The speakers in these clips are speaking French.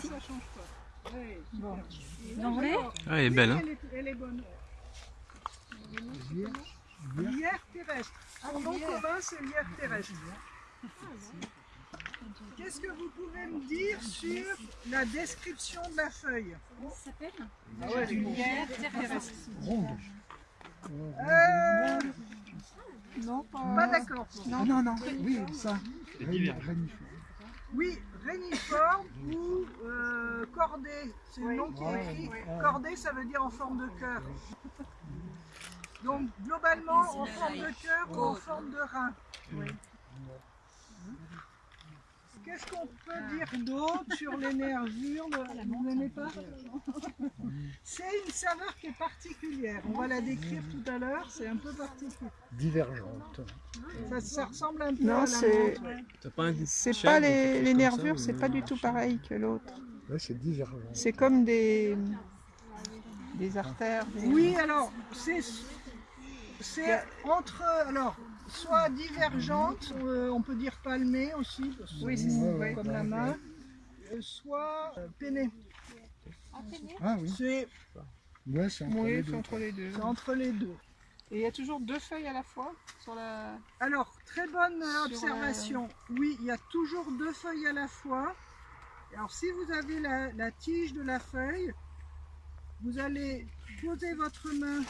ça change pas. Ouais, Bon. Vous en voulez Ah, elle est belle, hein elle, est, elle est bonne. Lierre terrestre. Son nom commun, c'est lierre terrestre. Qu'est-ce que vous pouvez me dire sur la description de la feuille Comment ça s'appelle Ah ouais. Lierre terrestre. Euh, Non, pas. Pas d'accord. Non, non, non, oui, ça. Oui, réniforme ou euh, cordée. C'est le nom qui est écrit. Cordée, ça veut dire en forme de cœur. Donc, globalement, en forme de cœur ou en forme de rein. Qu'est-ce qu'on peut dire d'autre sur les nervures Vous n'aimez pas C'est une saveur qui est particulière. On va la décrire tout à l'heure. C'est un peu particulier. Divergente. Ça, ça ressemble un peu Non, à la c'est- C'est pas les, nervures, c'est pas du tout pareil que l'autre. Là, c'est divergent. C'est comme des, des artères. des- Oui, alors, c'est c'est entre, alors, soit divergente, euh, on peut dire palmée aussi, parce que Oui, ouais. comme la main, euh, soit euh, peinée. Ah oui, C'est ouais, c'est entre Oui, les c'est deux. entre les deux. c'est entre les deux. Et il y a toujours deux feuilles à la fois sur la. Alors, très bonne euh, observation. Oui, il y a toujours deux feuilles à la fois. Alors, si vous avez la, la tige de la feuille, vous allez poser votre main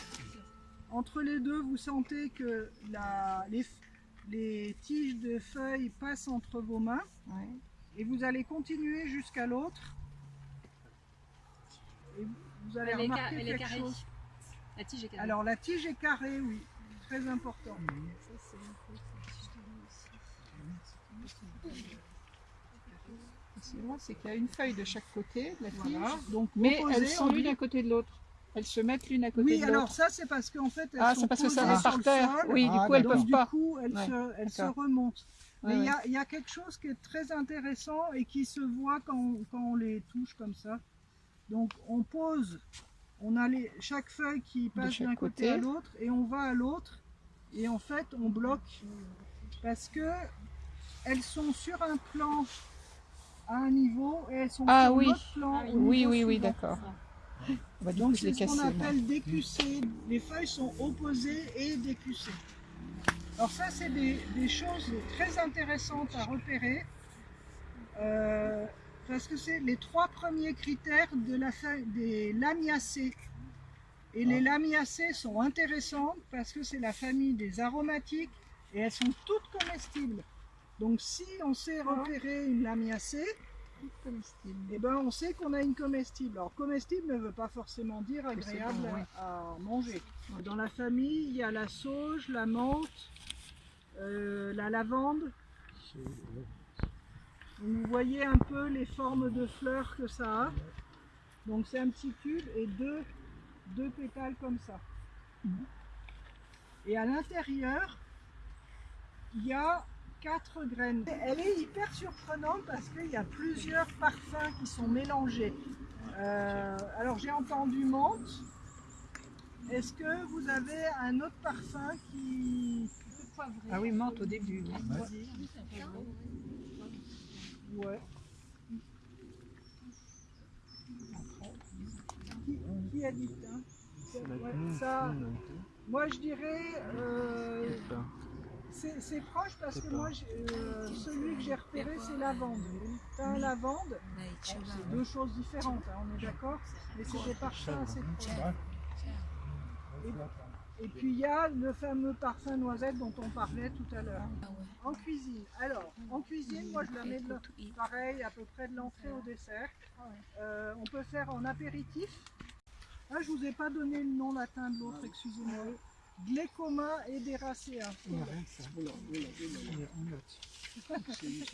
entre les deux. Vous sentez que la, les, les tiges de feuilles passent entre vos mains. Ouais. Et vous allez continuer jusqu'à l'autre. Et vous allez Elle est, remarquer elle est quelque carrée. chose. La tige est carrée. Alors, la tige est carrée, oui. Très important. C'est vrai, c'est qu'il y a une feuille de chaque côté de la tige, Voilà. Donc, mais elles sont on l'une à côté de l'autre. Elles se mettent l'une à côté Oui, de alors l'autre. ça c'est parce qu'en fait elles Ah, sont c'est parce que ça sur par le terre. sol, Oui, du Ah, coup, elles donc peuvent du pas. coup elles, Ouais, se, elles se remontent. Mais il y ouais. a- il y, a quelque chose qui est très intéressant et qui se voit quand, quand on les touche comme ça. Donc on pose, on a les, chaque feuille qui passe d'un côté, côté. à l'autre et on va à l'autre et en fait on bloque parce que elles sont sur un plan à un niveau et elles sont Ah sur oui. l'autre plan Ah oui. Oui, oui, oui, d'accord. Donc c'est ce qu'on appelle décussé. Les feuilles sont opposées et décussées. Alors ça, c'est des, des choses très intéressantes à repérer. euh, parce que c'est les trois premiers critères de la feuille des lamiacées. Et les lamiacées sont intéressantes parce que c'est la famille des aromatiques et elles sont toutes comestibles. Donc si on sait repérer une lamiacée, eh ben, on sait qu'on a une comestible. Alors, comestible ne veut pas forcément dire agréable bon, à manger. Dans la famille, il y a la sauge, la menthe, euh, la lavande. Vous voyez un peu les formes de fleurs que ça a. Donc, c'est un petit cube et deux, deux pétales comme ça. Et à l'intérieur, il y a quatre graines. Elle est hyper surprenante parce qu'il y a plusieurs parfums qui sont mélangés. Euh, alors j'ai entendu menthe. Est-ce que vous avez un autre parfum qui... Ah oui, menthe au début. Ouais. Qui, qui a dit ça Ouais, ça, Moi je dirais... euh, C'est proche parce que moi, euh, celui que j'ai repéré, c'est lavande. Thym lavande, c'est deux choses différentes, hein, on est d'accord Mais c'est des parfums assez proches. Et, et puis il y a le fameux parfum noisette dont on parlait tout à l'heure. En cuisine. Alors, en cuisine, moi je la mets de l'en- pareil, à peu près de l'entrée au dessert. Euh, on peut faire en apéritif. Ah, je vous ai pas donné le nom latin de l'autre, excusez-moi. Glécoma ederaceae.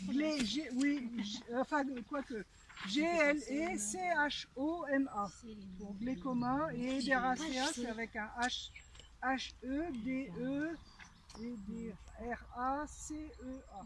Glé, G, oui, G- enfin, quoique. G-L-E-C-H-O-M-A. Pour glécoma et Ederaceae, c'est avec un H, H-E-D-E, et D- R-A-C-E-A.